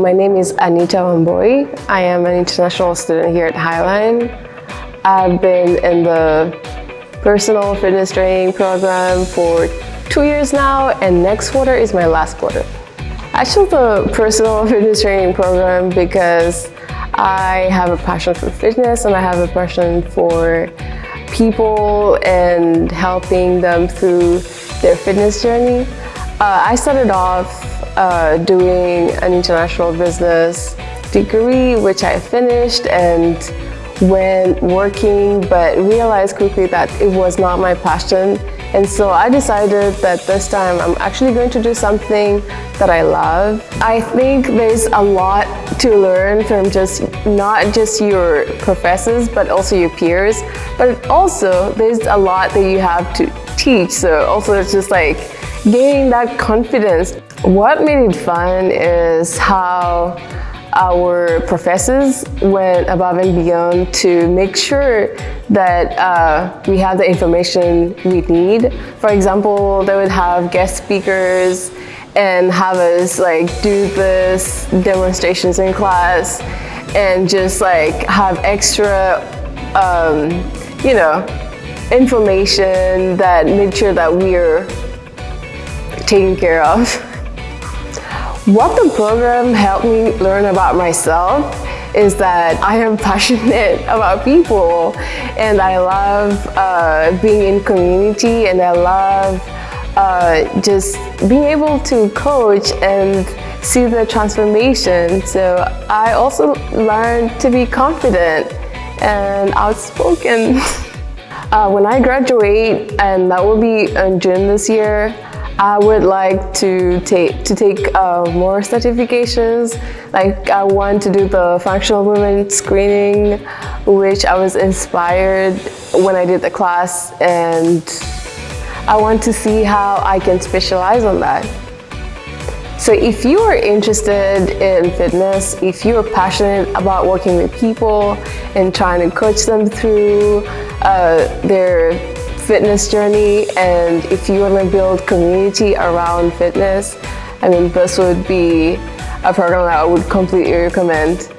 My name is Anita Wamboi. I am an international student here at Highline. I've been in the personal fitness training program for two years now and next quarter is my last quarter. I chose the personal fitness training program because I have a passion for fitness and I have a passion for people and helping them through their fitness journey. Uh, I started off uh, doing an international business degree, which I finished and went working, but realized quickly that it was not my passion. And so I decided that this time I'm actually going to do something that I love. I think there's a lot to learn from just not just your professors, but also your peers. But also there's a lot that you have to teach. So also it's just like gaining that confidence what made it fun is how our professors went above and beyond to make sure that uh, we have the information we need. For example, they would have guest speakers and have us like do this demonstrations in class and just like have extra, um, you know, information that made sure that we're taken care of. What the program helped me learn about myself is that I am passionate about people and I love uh, being in community and I love uh, just being able to coach and see the transformation. So I also learned to be confident and outspoken. uh, when I graduate, and that will be in June this year, I would like to take to take uh, more certifications. Like I want to do the functional movement screening, which I was inspired when I did the class, and I want to see how I can specialize on that. So if you are interested in fitness, if you are passionate about working with people and trying to coach them through uh, their fitness journey and if you want to build community around fitness, I mean, this would be a program that I would completely recommend.